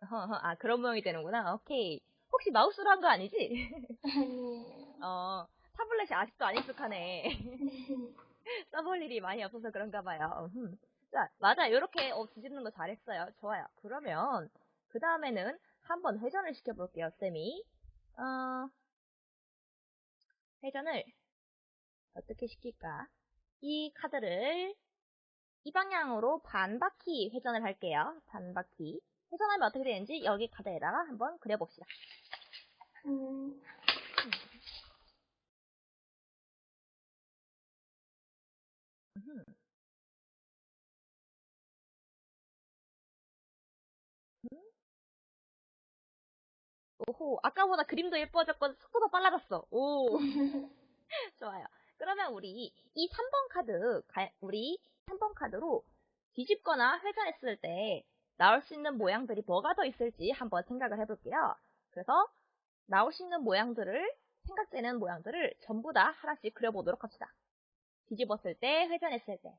아, 그런 모양이 되는구나. 오케이. 혹시 마우스로 한 거 아니지? 아니에요. 어, 타블렛이 아직도 안 익숙하네. 써볼 일이 많이 없어서 그런가 봐요. 음. 자, 맞아. 이렇게 어, 뒤집는 거 잘했어요. 좋아요. 그러면 그 다음에는 한번 회전을 시켜볼게요, 쌤이. 어, 회전을 어떻게 시킬까? 이 카드를 이 방향으로 반 바퀴 회전을 할게요. 반 바퀴. 회전하면 어떻게 되는지 여기 카드에다가 한번 그려봅시다. 음, 음흠. 오호, 아까보다 그림도 예뻐졌고 속도도 빨라졌어. 오, 좋아요. 그러면 우리 이 3번 카드, 가- 우리 3번 카드로 뒤집거나 회전했을 때 나올 수 있는 모양들이 뭐가 더 있을지 한번 생각을 해볼게요. 그래서 나올 수 있는 모양들을, 생각되는 모양들을 전부 다 하나씩 그려보도록 합시다. 뒤집었을 때, 회전했을 때.